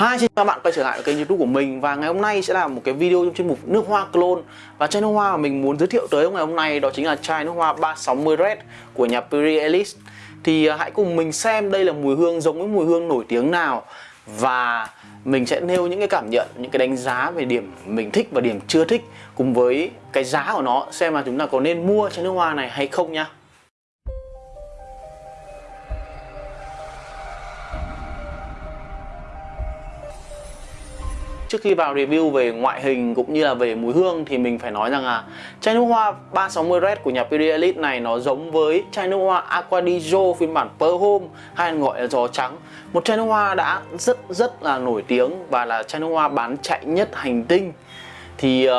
Hi, xin chào các bạn quay trở lại với kênh youtube của mình Và ngày hôm nay sẽ là một cái video trong chuyên mục nước hoa clone. Và chai nước hoa mà mình muốn giới thiệu tới ngày hôm nay đó chính là chai nước hoa 360 Red của nhà Piri Ellis. Thì à, hãy cùng mình xem đây là mùi hương giống với mùi hương nổi tiếng nào Và mình sẽ nêu những cái cảm nhận, những cái đánh giá về điểm mình thích và điểm chưa thích Cùng với cái giá của nó xem là chúng ta có nên mua chai nước hoa này hay không nha Trước khi vào review về ngoại hình cũng như là về mùi hương thì mình phải nói rằng là chai nước hoa 360 Red của nhà Perrier Elite này nó giống với chai nước hoa Aqua di Gio phiên bản Pearl Home hay gọi là gió trắng. Một chai nước hoa đã rất rất là nổi tiếng và là chai nước hoa bán chạy nhất hành tinh. Thì uh,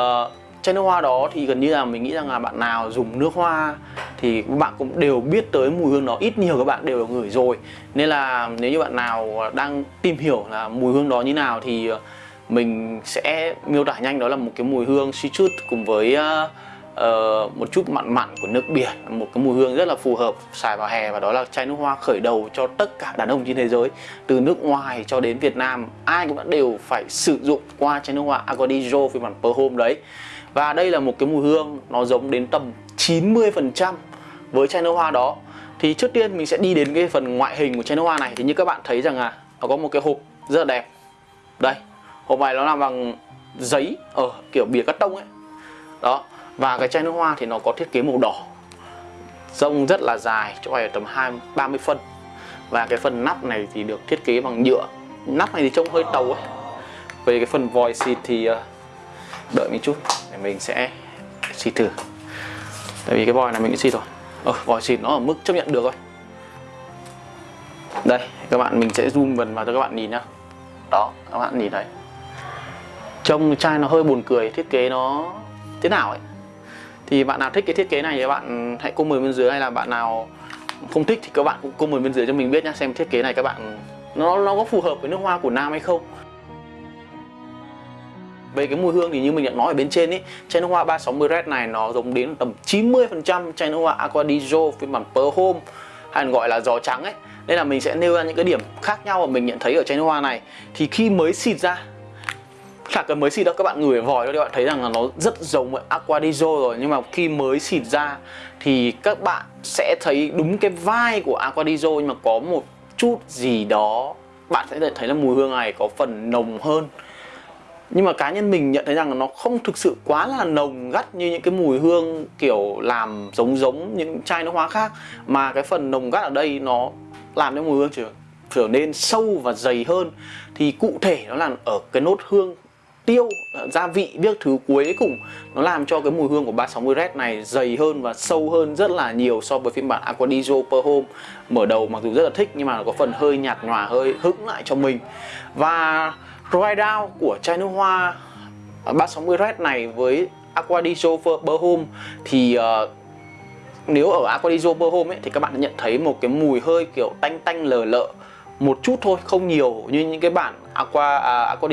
chai nước hoa đó thì gần như là mình nghĩ rằng là bạn nào dùng nước hoa thì các bạn cũng đều biết tới mùi hương đó ít nhiều các bạn đều được ngửi rồi nên là nếu như bạn nào đang tìm hiểu là mùi hương đó như nào thì uh, mình sẽ miêu tả nhanh đó là một cái mùi hương citrus cùng với uh, uh, một chút mặn mặn của nước biển một cái mùi hương rất là phù hợp xài vào hè và đó là chai nước hoa khởi đầu cho tất cả đàn ông trên thế giới từ nước ngoài cho đến Việt Nam. Ai cũng đã đều phải sử dụng qua chai nước hoa Agodijo phiên bản Per Home đấy. Và đây là một cái mùi hương nó giống đến tầm 90% với chai nước hoa đó. Thì trước tiên mình sẽ đi đến cái phần ngoại hình của chai nước hoa này. Thì như các bạn thấy rằng là nó có một cái hộp rất là đẹp. Đây hộp này nó làm bằng giấy ở kiểu bìa cắt tông ấy. Đó và cái chai nước hoa thì nó có thiết kế màu đỏ. Rông rất là dài cho này tầm hai ba mươi phân. Và cái phần nắp này thì được thiết kế bằng nhựa. Nắp này thì trông hơi tàu ấy. Về cái phần vòi xịt thì ờ, đợi một chút để mình sẽ xịt thử. Tại vì cái vòi này mình đã xịt rồi. Ờ, vòi xịt nó ở mức chấp nhận được thôi. Đây các bạn mình sẽ zoom gần vào cho các bạn nhìn nhá. Đó các bạn nhìn thấy trông chai nó hơi buồn cười, thiết kế nó thế nào ấy? Thì bạn nào thích cái thiết kế này thì bạn hãy comment bên dưới, hay là bạn nào không thích thì các bạn cũng comment bên dưới cho mình biết nhá, xem thiết kế này các bạn, nó nó có phù hợp với nước hoa của nam hay không. Về cái mùi hương thì như mình đã nói ở bên trên ấy chai nước hoa 360 Red này nó giống đến tầm 90% chai nước hoa Aqua di Gio phiên bản Per Home, hay gọi là gió trắng ấy. Nên là mình sẽ nêu ra những cái điểm khác nhau mà mình nhận thấy ở chai nước hoa này. Thì khi mới xịt ra chả cần mới xịt đâu các bạn ngửi vòi thôi các bạn thấy rằng là nó rất giống với Aqua rồi. Nhưng mà khi mới xịt ra thì các bạn sẽ thấy đúng cái vai của Aqua nhưng mà có một chút gì đó bạn sẽ thấy là mùi hương này có phần nồng hơn. Nhưng mà cá nhân mình nhận thấy rằng là nó không thực sự quá là nồng gắt như những cái mùi hương kiểu làm giống giống những chai nước hoa khác mà cái phần nồng gắt ở đây nó làm cho mùi hương trở, trở nên sâu và dày hơn. Thì cụ thể nó là ở cái nốt hương tiêu gia vị biết thứ cuối cùng nó làm cho cái mùi hương của 360 Red này dày hơn và sâu hơn rất là nhiều so với phiên bản Aqua di Per Home. Mở đầu mặc dù rất là thích nhưng mà nó có phần hơi nhạt nhòa hơi hững lại cho mình. Và dry down của chai nước hoa 360 Red này với Aqua di Per Home thì uh, nếu ở Aqua di Per Home ấy, thì các bạn nhận thấy một cái mùi hơi kiểu tanh tanh lờ lợ một chút thôi không nhiều như những cái bản Aqua à, Aqua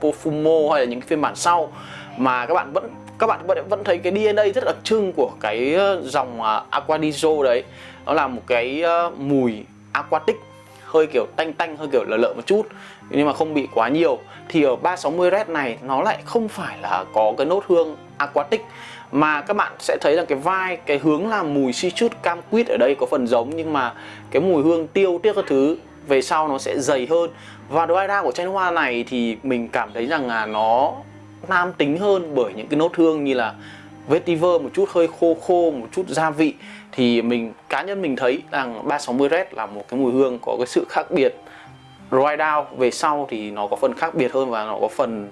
Profumo hay là những cái phiên bản sau mà các bạn vẫn các bạn vẫn vẫn thấy cái DNA rất đặc trưng của cái ờ, dòng à, uh, Aqua đấy. Nó là một cái uh, mùi aquatic hơi kiểu tanh tanh hơi kiểu lợ lợ một chút nhưng mà không bị quá nhiều. Thì ở 360 Red này nó lại không phải là có cái nốt hương aquatic mà các bạn sẽ thấy là cái vai cái hướng là mùi citrus cam quýt ở đây có phần giống nhưng mà cái mùi hương tiêu tiếc các thứ về sau nó sẽ dày hơn và dry down của chanh hoa này thì mình cảm thấy rằng là nó nam tính hơn bởi những cái nốt hương như là vetiver một chút hơi khô khô, một chút gia vị. Thì mình, cá nhân mình thấy rằng 360 Red là một cái mùi hương có cái sự khác biệt. Dry down về sau thì nó có phần khác biệt hơn và nó có phần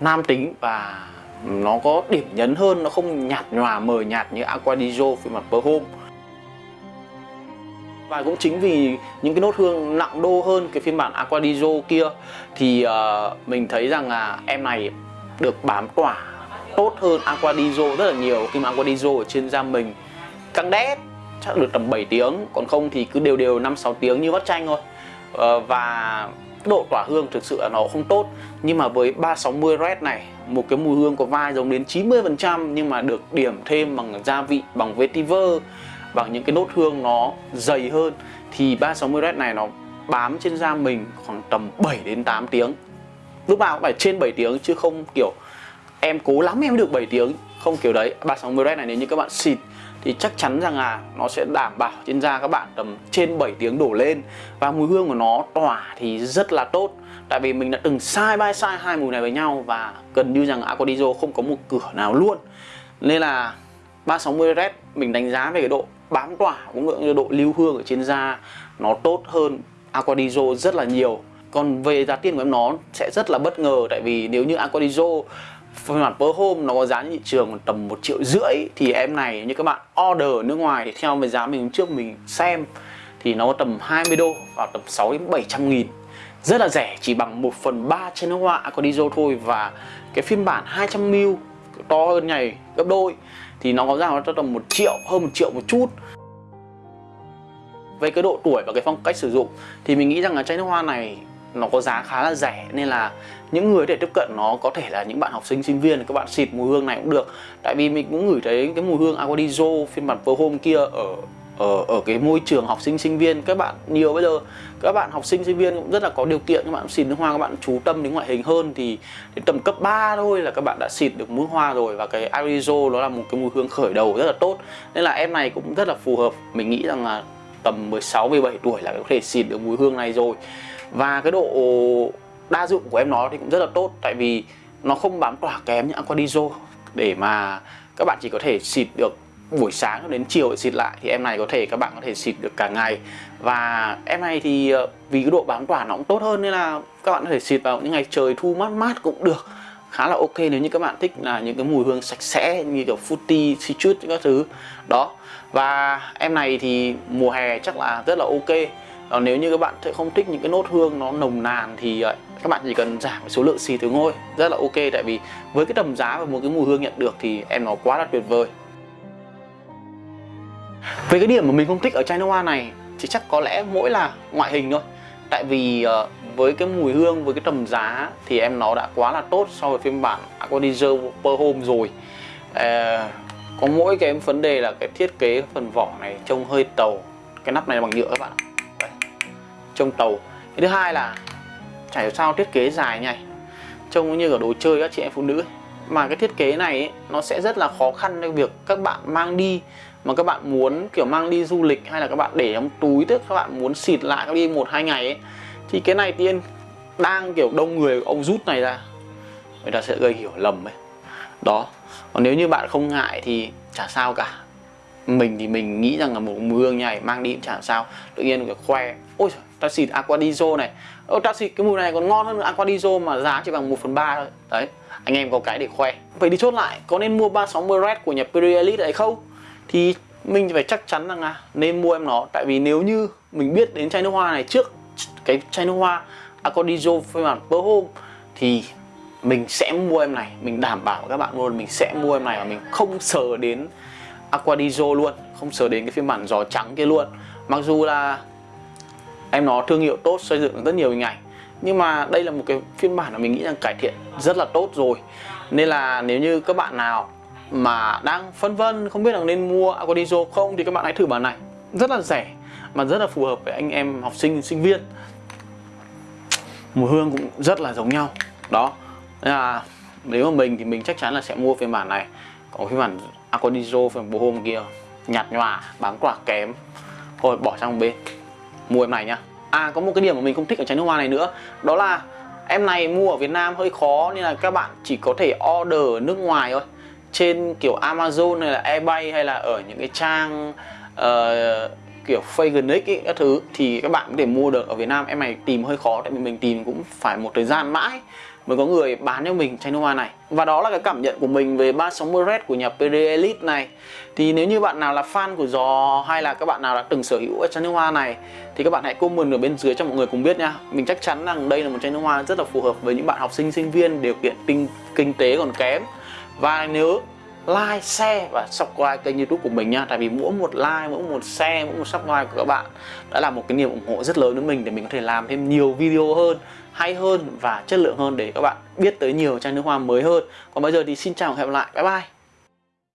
nam tính và nó có điểm nhấn hơn, nó không nhạt nhòa, mờ nhạt như Aqua dijo phiên bản Per Home và cũng chính vì những cái nốt hương nặng đô hơn cái phiên bản Aquadizo kia thì uh, mình thấy rằng là em này được bám tỏa tốt hơn Aquadizo rất là nhiều. Khi mà Aquadizo ở trên da mình căng đét chắc được tầm 7 tiếng còn không thì cứ đều đều 5-6 tiếng như vắt chanh thôi. Uh, và độ tỏa hương thực sự là nó không tốt. Nhưng mà với 360 Red này một cái mùi hương có vai giống đến 90% nhưng mà được điểm thêm bằng gia vị bằng vetiver và những cái nốt hương nó dày hơn thì 360 Red này nó bám trên da mình khoảng tầm 7 đến 8 tiếng. Lúc nào cũng phải trên 7 tiếng chứ không kiểu em cố lắm em được 7 tiếng. Không kiểu đấy 360 Red này nếu như các bạn xịt thì chắc chắn rằng là nó sẽ đảm bảo trên da các bạn tầm trên 7 tiếng đổ lên. Và mùi hương của nó tỏa thì rất là tốt. Tại vì mình đã từng sai by sai hai mùi này với nhau và gần như rằng Aquadizo không có một cửa nào luôn. Nên là 360 Red mình đánh giá về cái độ bám tỏa cũng như độ lưu hương ở trên da nó tốt hơn Aquadizo rất là nhiều. Còn về giá tiền của em nó sẽ rất là bất ngờ, tại vì nếu như Aquadizo phiên bản per home nó có giá thị trường tầm một triệu rưỡi thì em này, như các bạn order ở nước ngoài thì theo với giá mình trước mình xem thì nó có tầm 20 đô vào tầm 6 đến 700 nghìn. Rất là rẻ, chỉ bằng 1 phần 3 trên nước hoa Aquadizo thôi và cái phiên bản 200ml to hơn này gấp đôi thì nó có giá nó tầm một triệu, hơn một triệu một chút. Về cái độ tuổi và cái phong cách sử dụng, thì mình nghĩ rằng là chai nước hoa này nó có giá khá là rẻ, nên là những người để tiếp cận nó có thể là những bạn học sinh sinh viên, các bạn xịt mùi hương này cũng được. Tại vì mình cũng ngửi thấy cái mùi hương Aquadizo phiên bản Per Home kia ở ở ở cái môi trường học sinh sinh viên, các bạn nhiều bây giờ, các bạn học sinh sinh viên cũng rất là có điều kiện, các bạn xịt nước hoa, các bạn chú tâm đến ngoại hình hơn thì đến tầm cấp 3 thôi là các bạn đã xịt được mũi hoa rồi và cái Arizo nó là một cái mùi hương khởi đầu rất là tốt. Nên là em này cũng rất là phù hợp, mình nghĩ rằng là tầm 16 17 tuổi là có thể xịt được mùi hương này rồi. Và cái độ đa dụng của em nó thì cũng rất là tốt, tại vì nó không bám tỏa kém như Aquadizo để mà các bạn chỉ có thể xịt được buổi sáng đến chiều để xịt lại thì em này có thể các bạn có thể xịt được cả ngày. Và em này thì ờ, vì cái độ bám tỏa nó cũng tốt hơn nên là các bạn có thể xịt vào những ngày trời thu mát mát cũng được. Khá là ok nếu như các bạn thích là những cái mùi hương sạch sẽ như kiểu fruity, citrus các thứ. Đó. Và em này thì mùa hè chắc là rất là ok. Còn nếu như các bạn sẽ không thích những cái nốt hương nó nồng nàn thì ờ, các bạn chỉ cần giảm số lượng xì từ ngôi. Rất là ok tại vì với cái tầm giá và một cái mùi hương nhận được thì em nó quá là tuyệt vời về cái điểm mà mình không thích ở China hoa này thì chắc có lẽ mỗi là ngoại hình thôi. Tại vì uh, với cái mùi hương với cái tầm giá thì em nó đã quá là tốt so với phiên bản Aquadizer Per Home rồi. Uh, có mỗi cái vấn đề là cái thiết kế phần vỏ này trông hơi tàu. Cái nắp này là bằng nhựa các bạn Đây. trông tàu. Cái thứ hai là chả hiểu sao thiết kế dài nhảy trông như ở đồ chơi các chị em phụ nữ ấy. mà cái thiết kế này ấy, nó sẽ rất là khó khăn trong việc các bạn mang đi mà các bạn muốn kiểu mang đi du lịch hay là các bạn để trong túi tức các bạn muốn xịt lại các đi một hai ngày ấy thì cái này tiên đang kiểu đông người ông rút này ra người ta sẽ gây hiểu lầm ấy. Đó. Còn nếu như bạn không ngại thì chả sao cả. Mình thì mình nghĩ rằng là một mùi hương này mang đi cũng chả sao. Tự nhiên phải khoe ôi trời, ta xịt Aquadizo này. Ôi ta xịt cái mùi này còn ngon hơn Aquadizo mà giá chỉ bằng 1 phần ba thôi. Đấy anh em có cái để khoe. Vậy đi chốt lại có nên mua 360 Red của nhà Elite đấy không? Thì mình phải chắc chắn rằng là nên mua em nó. Tại vì nếu như mình biết đến chai nước hoa này trước, cái chai nước hoa Aquadizo phiên bản Per Home, thì mình sẽ mua em này. Mình đảm bảo các bạn luôn, mình sẽ mua em này và mình không sờ đến Aquadizo luôn. Không sờ đến cái phiên bản giò trắng kia luôn. Mặc dù là em nó thương hiệu tốt, xây dựng rất nhiều hình ảnh, nhưng mà đây là một cái phiên bản mà mình nghĩ rằng cải thiện rất là tốt rồi. Nên là nếu như các bạn nào mà đang phân vân không biết là nên mua Aquadizo không thì các bạn hãy thử bản này. Rất là rẻ, mà rất là phù hợp với anh em học sinh sinh viên. Mùi hương cũng rất là giống nhau. Đó. Nên là nếu mà mình thì mình chắc chắn là sẽ mua phiên bản này. Còn phiên bản Aquadizo phiên bản hôm kia, nhạt nhòa, bám quả kém. Thôi, bỏ sang một bên. Mua em này nhá. À có một cái điểm mà mình không thích ở chai nước hoa này nữa. Đó là em này mua ở Việt Nam hơi khó nên là các bạn chỉ có thể order ở nước ngoài thôi trên kiểu Amazon hay là eBay hay là ở những cái trang uh, kiểu Faganix ấy, các thứ thì các bạn có thể mua được. Ở Việt Nam em này tìm hơi khó tại vì mình tìm cũng phải một thời gian mãi mới có người bán cho mình chai nước hoa này. Và đó là cái cảm nhận của mình về 360 Red của nhà PD Elite này. Thì nếu như bạn nào là fan của giò hay là các bạn nào đã từng sở hữu chai nước hoa này thì các bạn hãy comment ở bên dưới cho mọi người cùng biết nha. Mình chắc chắn rằng đây là một chai nước hoa rất là phù hợp với những bạn học sinh sinh viên điều kiện kinh, kinh tế còn kém và nhớ like, share và subscribe kênh youtube của mình nha. Tại vì mỗi một like, mỗi một share, mỗi một subscribe của các bạn Đã là một cái niềm ủng hộ rất lớn với mình Để mình có thể làm thêm nhiều video hơn, hay hơn và chất lượng hơn Để các bạn biết tới nhiều chai nước hoa mới hơn. Còn bây giờ thì xin chào và hẹn gặp lại, bye bye.